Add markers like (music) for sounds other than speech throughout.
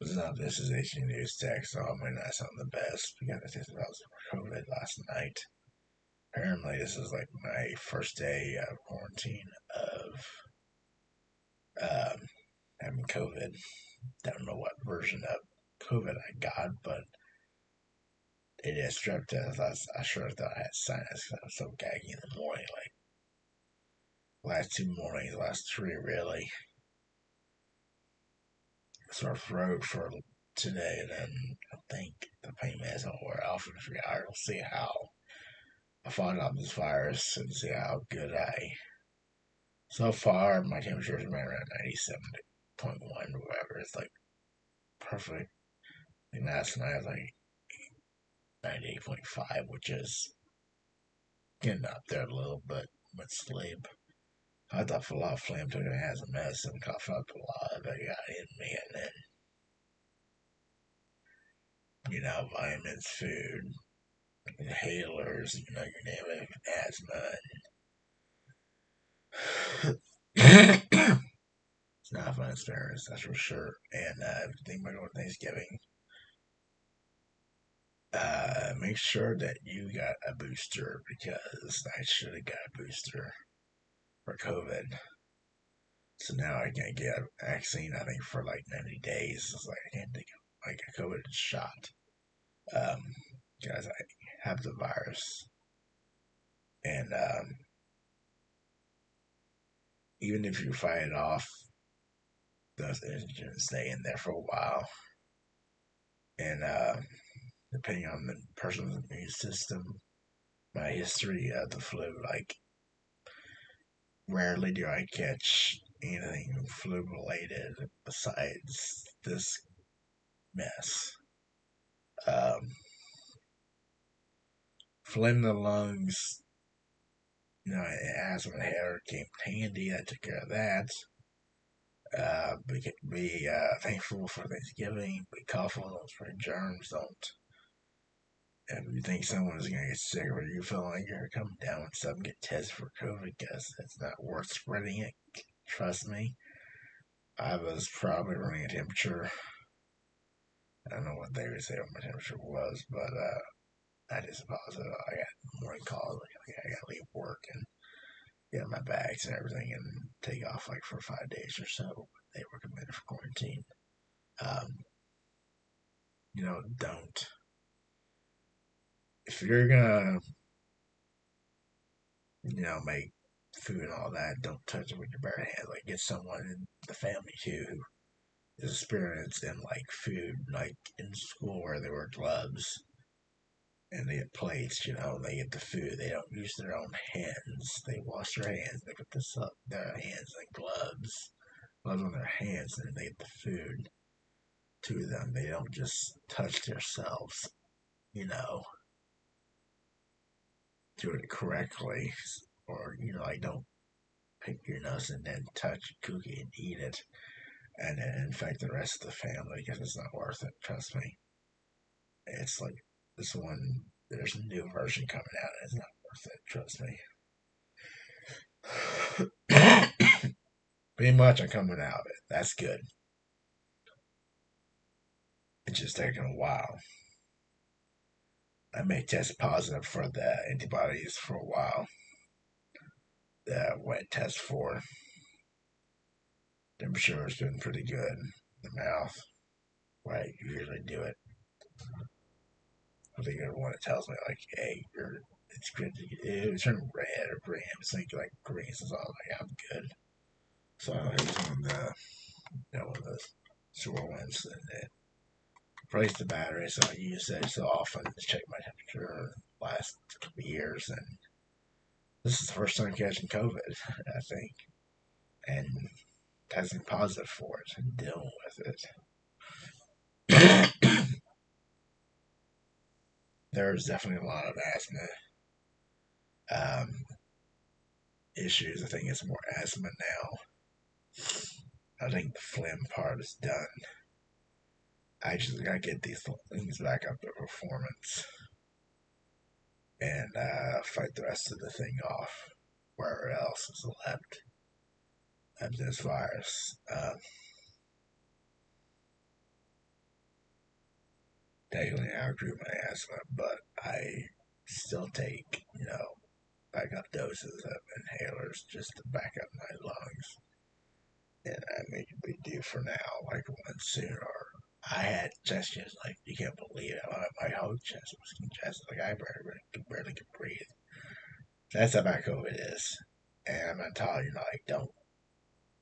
So this is HG News Tech, so I might not sound the best because I positive for COVID last night. Apparently, this is like my first day of quarantine of um, having COVID. Don't know what version of COVID I got, but it is strep test. I, I sure thought I had sinus because I was so gaggy in the morning. Like last two mornings, last three really sore throat for today, and then I think the pain meds will wear off in a few hours. We'll see how I fought off this virus and see how good I. So far, my temperature is around 97.1 or whatever. It's like perfect. And last night like 98.5, which is getting up there a little bit with sleep. I thought a of flame took it as a medicine, cough up a lot it got in me, and then, you know, vitamins, food, inhalers, you know, your name of asthma, and (coughs) it's not a fun experience, that's for sure. And uh, everything about going Thanksgiving, uh, make sure that you got a booster because I should have got a booster for COVID. So now I can't get a vaccine, I think, for like 90 days. It's like I can't take like a COVID shot. Um, because I have the virus. And um, even if you fight it off, those antigens stay in there for a while. And uh, depending on the person's immune system, my history of the flu, like rarely do I catch anything flu related besides this mess. Um, the lungs, you know, asthma hair came handy. I took care of that. Uh, be, be uh, thankful for Thanksgiving. Be careful, don't spread germs. Don't if you think someone is going to get sick or you feel like you're coming down with something, get tested for COVID because it's not worth spreading it. Trust me. I was probably running a temperature. I don't know what they would say what my temperature was, but uh, I just positive. I got morning calls. Like, I got to leave work and get my bags and everything and take off like for five days or so. They recommended for quarantine. Um, you know, don't if you're gonna, you know, make food and all that, don't touch it with your bare hands. Like, get someone in the family too who is experienced in like food, like in school where they wear gloves and they get plates, you know, they get the food. They don't use their own hands. They wash their hands. They put this up their hands like gloves, gloves on their hands, and they get the food to them. They don't just touch themselves, you know do it correctly, or you know, I don't pick your nose and then touch a cookie and eat it, and then infect the rest of the family because it's not worth it. Trust me. It's like this one. There's a new version coming out, and it's not worth it. Trust me. Pretty much, I'm coming out of it. That's good. It's just taking a while. I may test positive for the antibodies for a while. The wet test for temperature has been pretty good. The mouth, right? You Usually do it. I think everyone it tells me like, hey, you're it's good. To, it turn red or green. It's like like green. So I'm like, I'm good. So I was on the you know the and it replace the battery, so I use it so often to check my temperature last couple years, and this is the first time catching COVID, (laughs) I think, and testing positive for it and dealing with it. (coughs) There's definitely a lot of asthma um, issues. I think it's more asthma now. I think the phlegm part is done. I just gotta get these things back up to performance and uh, fight the rest of the thing off wherever else is left of this virus. Uh, technically outgrew my asthma, but I still take, you know, backup doses of inhalers just to back up my lungs. And I may be due for now, like one sooner. I had chest issues, like you can't believe it. My whole chest was congested, like I barely, barely could breathe. That's how bad COVID is. And I'm gonna tell you, like, don't.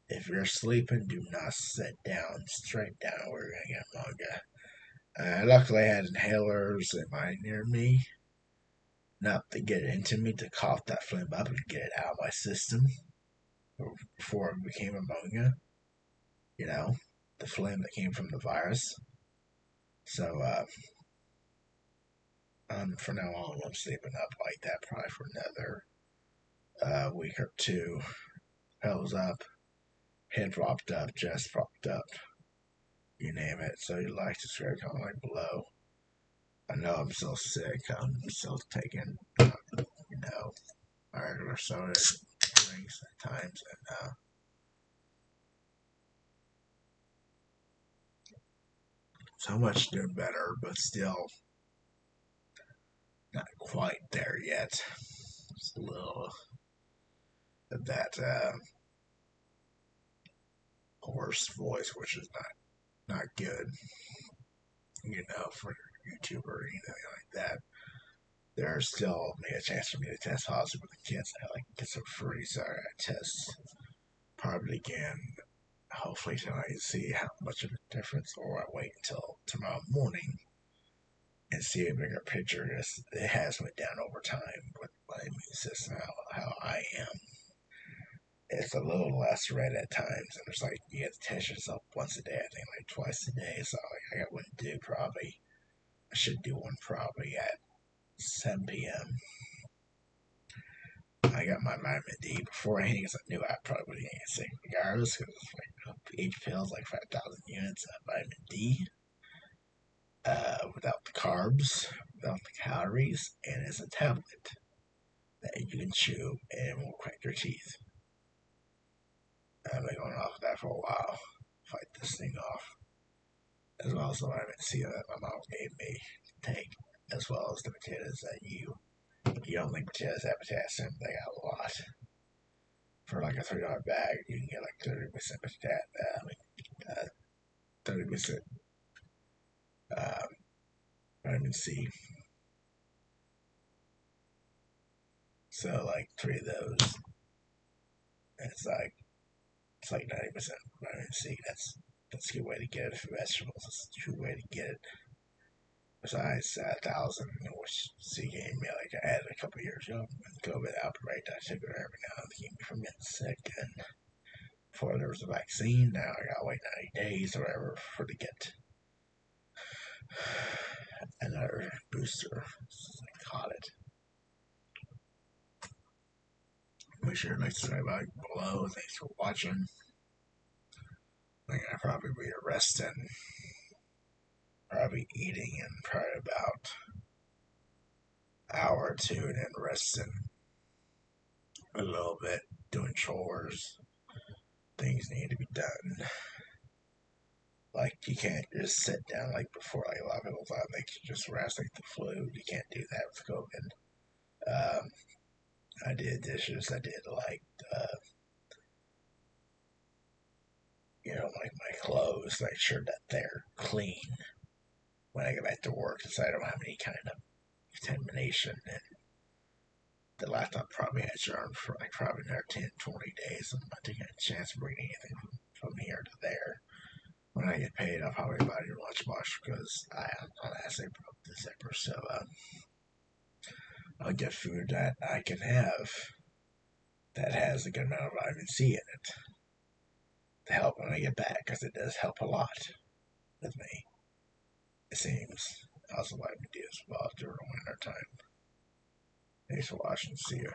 If you're sleeping, do not sit down straight down. We're gonna get manga. Uh, luckily, I had inhalers in my near me, not to get it into me to cough that phlegm up and get it out of my system before it became pneumonia. You know, the phlegm that came from the virus. So, uh, um, for now on, I'm sleeping up like that probably for another uh, week or two. Hell's up, head propped up, chest propped up you name it. So you like to subscribe, comment below. I know I'm still sick. I'm still taking, uh, you know, regular soda drinks at times, and uh, so much doing better, but still not quite there yet. Just a little of that uh, hoarse voice, which is not not good, you know, for YouTuber or anything like that. There's still maybe a chance for me to test positive with the kids. I like get some free, so I test probably again. Hopefully tonight see how much of a difference, or I wait until tomorrow morning and see a bigger picture. It has went down over time with my immune system, how, how I am it's a little less red at times. And it's like you have to test yourself once a day, I think like twice a day. So like, I got one to do probably. I should do one probably at 7 p.m. I got my vitamin D before I because I knew I probably would get sick regardless because like each pill is like 5,000 units of vitamin D uh, without the carbs, without the calories, and it's a tablet that you can chew and will crack your teeth. I've been going off of that for a while. Fight this thing off. As well as the vitamin C that my mom gave me to take, as well as the potatoes that you you don't think potatoes have potassium, they got a lot. For like a three dollar bag, you can get like thirty percent potassium. Uh, uh, thirty percent um, vitamin C. So like three of those, and it's like it's like 90% vitamin C. That's that's a good way to get it for vegetables. That's a good way to get it. Besides a thousand, which C gave me, like I had a couple years ago when COVID outbreak, I took it every now and then to keep me from getting sick. And before there was a vaccine, now I gotta wait 90 days or whatever for to get another booster. I caught it. Make sure to subscribe below. Thanks for watching. I'm gonna probably be resting, probably eating in probably about hour or two, and then resting a little bit, doing chores. Things need to be done. Like you can't just sit down like before. Like a lot of people thought they could just rest like the flu. You can't do that with COVID. Um, I did dishes. I did like uh, you know, like my clothes, make sure that they're clean when I get back to work, so I don't have any kind of contamination. And the laptop probably has on for like probably another 10, 20 days. I'm not taking a chance of bringing anything from here to there. When I get paid, I'll probably buy new lunchbox because I am on actually broke zipper. So, um, I'll get food that I can have that has a good amount of vitamin C in it to help when I get back because it does help a lot with me. It seems. Also, vitamin D as well during winter time. Thanks for watching. See you.